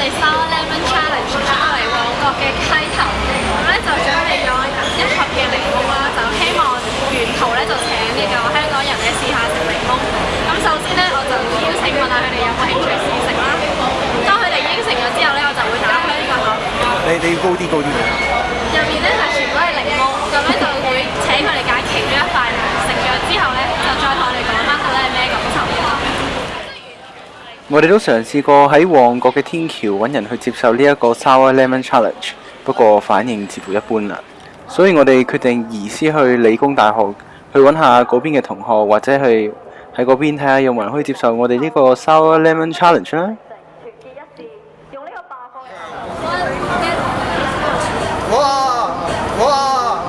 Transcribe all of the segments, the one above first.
我哋收 e n g e 送咗嚟旺角嘅溪頭，咁咧就準備咗一盒嘅檸檬啦，就希望沿途咧就請呢個香港人咧試下食檸檬。咁首先咧，我就邀請問下佢哋有冇興趣試食啦。當佢哋應承咗之後咧，我就會打開呢個盒。你你要高啲高啲。入面咧？我哋都嘗試過喺旺角嘅天橋揾人去接受呢一個 sour lemon challenge，不過反應似乎一般啦，所以我哋決定移師去理工大學去揾下嗰邊嘅同學，或者去喺嗰邊睇下有冇人可以接受我哋呢個 sour lemon challenge。哇哇！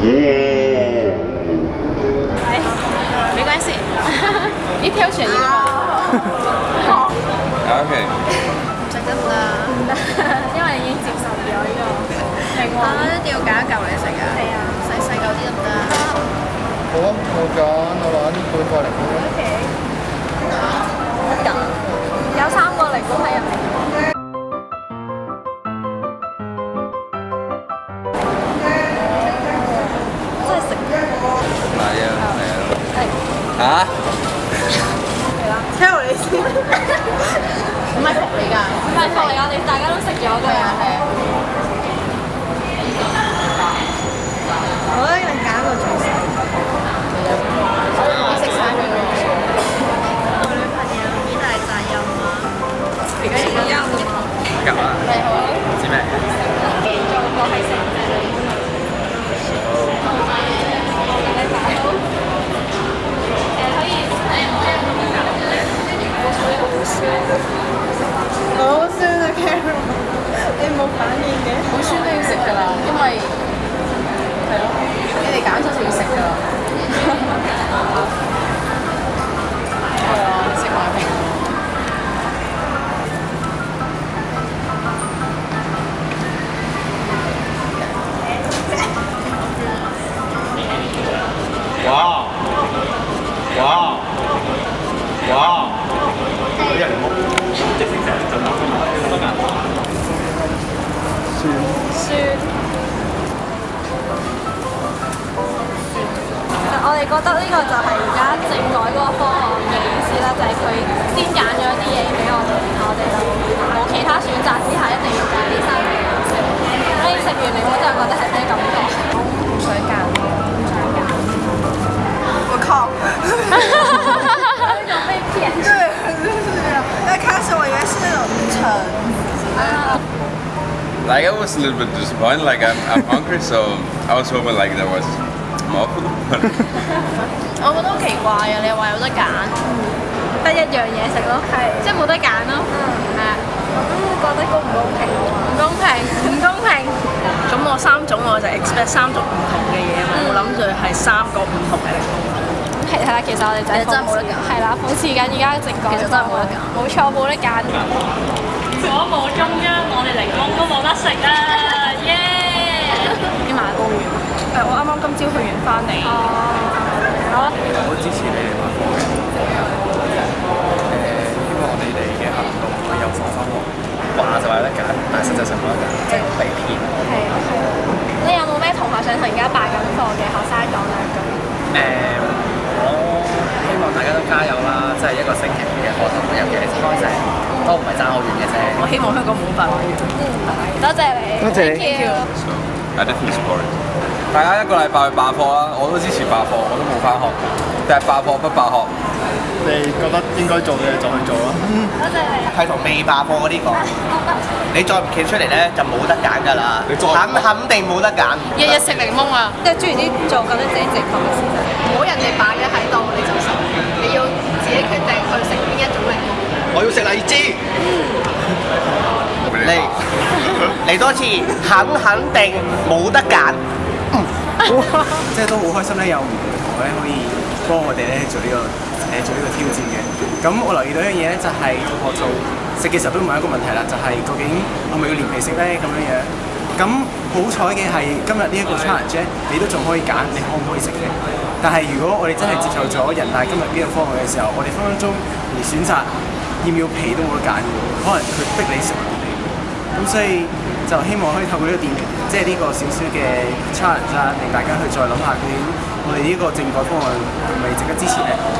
嗯，没关系，你 挑选一个。O K，唔得啦，因為已經接受咗呢個。係一定要揀嚿嚟食啊！係啊，使細嚿啲得唔得？好啊，我揀，我攞啲半貨嚟 O K，有三個嚟果喺入面。係食？啊，係。唔係福嚟㗎，唔係福嚟，我哋大家都食咗㗎。係啊係啊，餵拣揀個。好酸啊，Carol！你冇反應嘅。好酸都要食㗎啦，因為係咯，你哋揀咗就要食㗎啦。覺得呢個就係而家政改嗰個方案嘅意思啦，就係佢先揀咗一啲嘢俾我哋，然後我哋就冇其他選擇之下，一定要食啲生嘢。所以食完你，我真係覺得係咩感覺？我唔想 l 水 g e 我靠！哈哈哈哈被騙。對一開始我以為是那種橙子。I was a little bit disappointed. Like I'm hungry, so I was hoping like there was. 我覺得唔係，我覺得好奇怪啊！你話有得揀，得一樣嘢食咯，係即係冇得揀咯。嗯，係啊。咁覺得公唔公平唔公平，唔公平。咁我三種我就 expect 三種唔同嘅嘢啊，我諗住係三個唔同嘅。係係啦，其實我哋真係冇得揀。係啦，諷刺緊而家其實真係冇得錯，冇得揀。如果冇中央，我哋檸檬都冇得食啊！耶！啲馬公園。我啱啱今朝去完翻嚟。哦。我支持你哋賣貨嘅。誒，希望你哋嘅行動可以有所收嚟。話就話得緊，但實際上冇得緊，即係被騙。係，你有冇咩同學想同而家拜緊課嘅學生講咧？咁誒，我希望大家都加油啦！即係一個星期嘅課生，尤其你先開成，都唔係爭好遠嘅啫。我希望香港冇辦法嗯，多謝你。多謝。大家一個禮拜去爆破啦！我都支持爆破，我都冇翻學，但係爆破不爆學。你覺得應該做嘅就去做咯。係同未爆破嗰啲講。你再唔企出嚟咧，就冇得揀㗎啦。肯肯定冇得揀。日日食檸檬啊！即係，專如啲做夠啲自己食飯先得，唔好人哋擺嘢喺度，你就食。你要自己決定去食邊一種檸檬。我要食荔枝。嚟嚟多次，肯肯定冇得揀，即係都好開心咧，有唔同咧可以幫我哋咧做呢個誒做呢個挑戰嘅。咁我留意到一样嘢咧，就係學做食嘅時候都唔一個問題啦，就係究竟我咪要連皮食咧咁樣樣。咁好彩嘅係今日呢一個 challenge，你都仲可以揀，你可唔可以食嘅？但係如果我哋真係接受咗人大今日呢個方案嘅時候，我哋分分鐘而選擇要唔要皮都冇得揀嘅，可能佢逼你食。咁所以就希望可以透過呢個電影，即係呢個少少嘅 challenge 啊，令大家去再諗下究竟我哋呢個政改方案係咪值得支持咧？